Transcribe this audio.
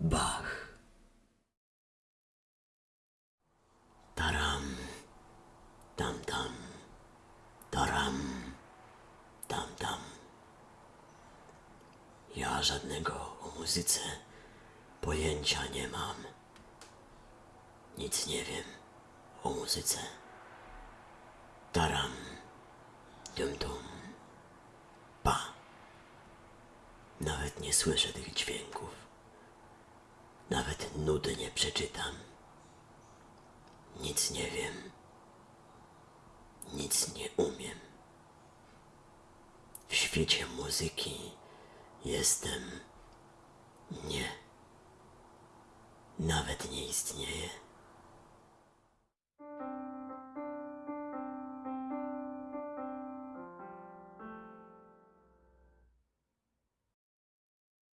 Bach. Taram, tam tam, taram, tam tam. Ja żadnego o muzyce pojęcia nie mam. Nic nie wiem o muzyce. Taram, dum dum, pa. Nawet nie słyszę tych dźwięków. Nawet nudy nie przeczytam. Nic nie wiem. Nic nie umiem. W świecie muzyki jestem nie. Nawet nie istnieje.